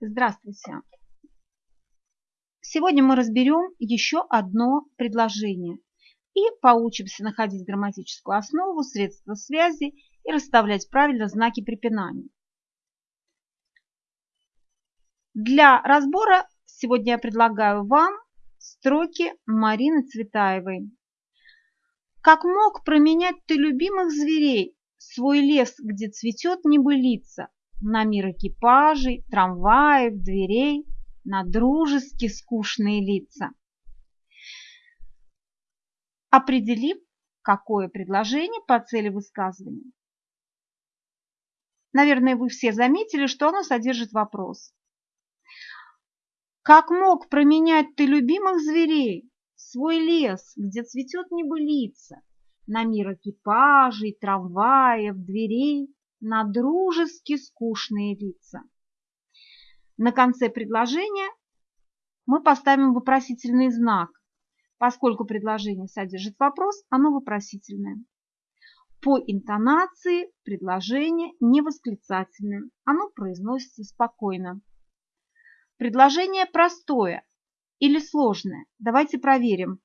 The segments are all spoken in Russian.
Здравствуйте! Сегодня мы разберем еще одно предложение и поучимся находить грамматическую основу, средства связи и расставлять правильно знаки препинания. Для разбора сегодня я предлагаю вам строки Марины Цветаевой. Как мог променять ты любимых зверей, свой лес, где цветет небылица, на мир экипажей, трамваев, дверей, на дружески скучные лица. Определим, какое предложение по цели высказывания. Наверное, вы все заметили, что оно содержит вопрос. Как мог променять ты любимых зверей, свой лес, где цветет небылица, на мир экипажей, трамваев, дверей, на дружески скучные лица. На конце предложения мы поставим вопросительный знак. Поскольку предложение содержит вопрос, оно вопросительное. По интонации предложение не восклицательное, оно произносится спокойно. Предложение простое или сложное. Давайте проверим.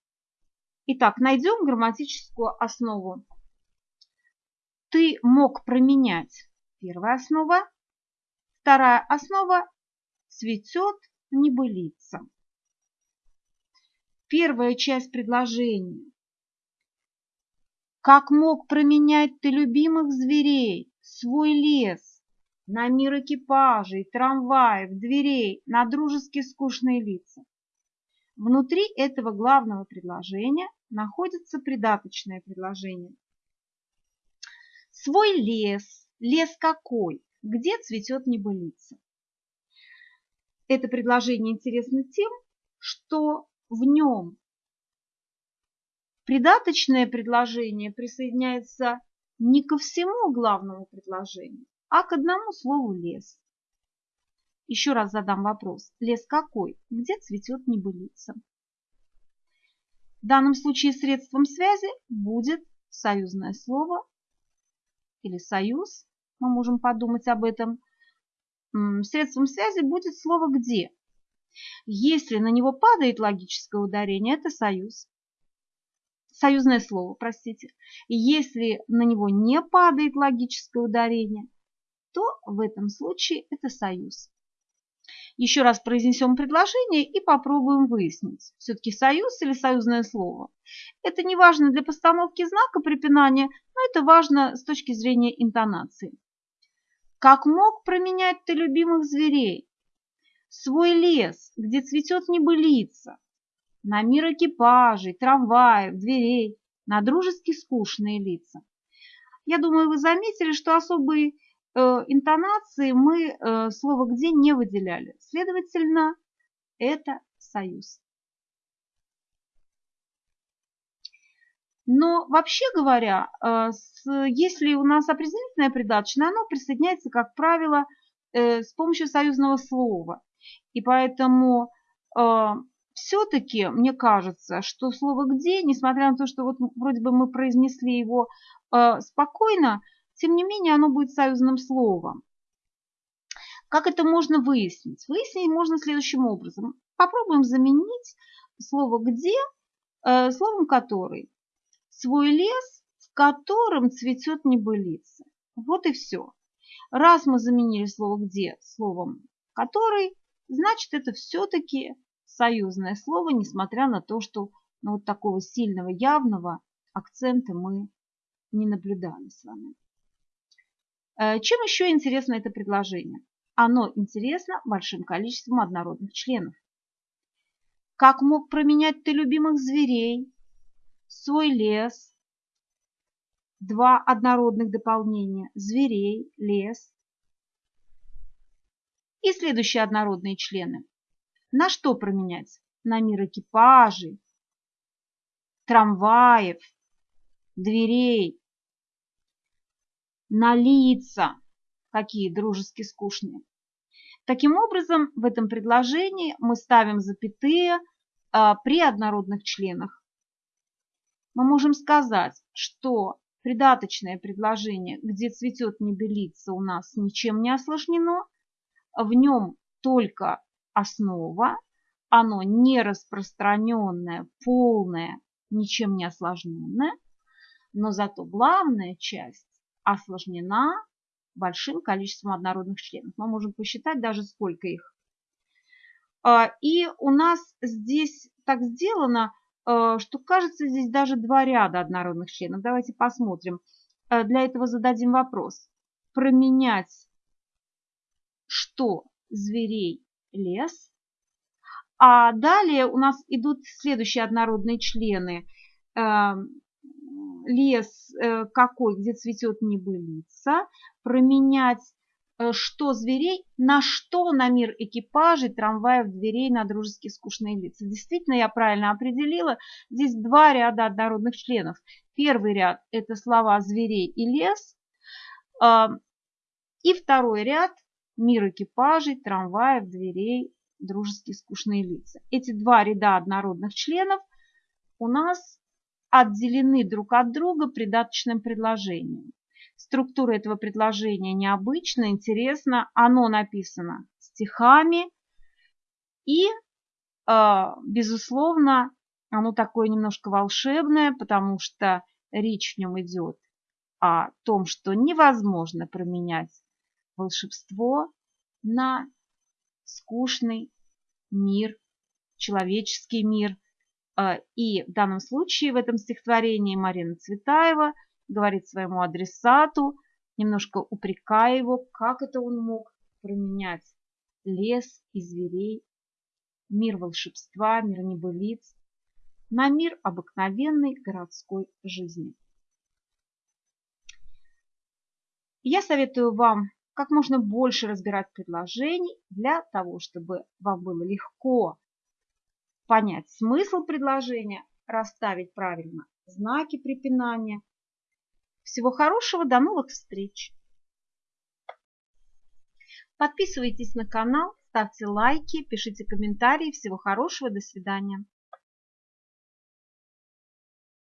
Итак, найдем грамматическую основу ты мог променять. Первая основа. Вторая основа цветет небылица. Первая часть предложения. Как мог променять ты любимых зверей, свой лес, на мир экипажей, трамваев, дверей, на дружески скучные лица? Внутри этого главного предложения находится придаточное предложение. Свой лес. Лес какой? Где цветет небылица? Это предложение интересно тем, что в нем придаточное предложение присоединяется не ко всему главному предложению, а к одному слову «лес». Еще раз задам вопрос. Лес какой? Где цветет небылица? В данном случае средством связи будет союзное слово или союз, мы можем подумать об этом, средством связи будет слово «где». Если на него падает логическое ударение, это союз. Союзное слово, простите. Если на него не падает логическое ударение, то в этом случае это союз. Еще раз произнесем предложение и попробуем выяснить, все-таки союз или союзное слово. Это не важно для постановки знака препинания, но это важно с точки зрения интонации. Как мог променять ты любимых зверей? Свой лес, где цветет небылица, на мир экипажей, трамваев, дверей, на дружески скучные лица. Я думаю, вы заметили, что особый интонации мы э, слово «где» не выделяли. Следовательно, это союз. Но вообще говоря, э, если у нас определительное придаточное, оно присоединяется, как правило, с помощью союзного слова. И поэтому все-таки мне кажется, что слово «где», несмотря на то, что вот вроде бы мы произнесли его спокойно, тем не менее оно будет союзным словом. Как это можно выяснить? Выяснить можно следующим образом. Попробуем заменить слово «где» э, словом «который». Свой лес, в котором цветет небылица. Вот и все. Раз мы заменили слово «где» словом «который», значит это все-таки союзное слово, несмотря на то, что ну, вот такого сильного явного акцента мы не наблюдали с вами. Э, чем еще интересно это предложение? Оно интересно большим количеством однородных членов. Как мог променять ты любимых зверей, свой лес, два однородных дополнения – зверей, лес. И следующие однородные члены. На что променять? На мир экипажей, трамваев, дверей, на лица, какие дружески скучные. Таким образом, в этом предложении мы ставим запятые а, при однородных членах. Мы можем сказать, что придаточное предложение, где цветет небелица, у нас ничем не осложнено, в нем только основа, оно не распространенное, полное, ничем не осложненное, но зато главная часть осложнена большим количеством однородных членов. Мы можем посчитать даже сколько их. А, и у нас здесь так сделано, э, что кажется здесь даже два ряда однородных членов. Давайте посмотрим. Э, для этого зададим вопрос. Променять что зверей лес. А далее у нас идут следующие однородные члены. Лес э, какой, где цветет небылица. Променять Э, что зверей, на что на мир экипажей, трамваев, дверей, на дружеские скучные лица. Действительно, я правильно определила. Здесь два ряда однородных членов. Первый ряд – это слова зверей и лес. А, и второй ряд – мир экипажей, трамваев, дверей, дружеские скучные лица. Эти два ряда однородных членов у нас отделены друг от друга придаточным предложением. Структура этого предложения необычна, интересна. Оно написано стихами. И, а, безусловно, оно такое немножко волшебное, потому что речь в нем идет о том, что невозможно променять волшебство на скучный мир, человеческий мир. А, и в данном случае в этом стихотворении Марина Цветаева – говорит своему адресату, немножко упрекая его, как это он мог променять лес и зверей, мир волшебства, мир небылиц на мир обыкновенной городской жизни. Я советую вам как можно больше разбирать предложений для того, чтобы вам было легко понять смысл предложения, расставить правильно знаки препинания – всего хорошего, до новых встреч! Подписывайтесь на канал, ставьте лайки, пишите комментарии. Всего хорошего, до свидания!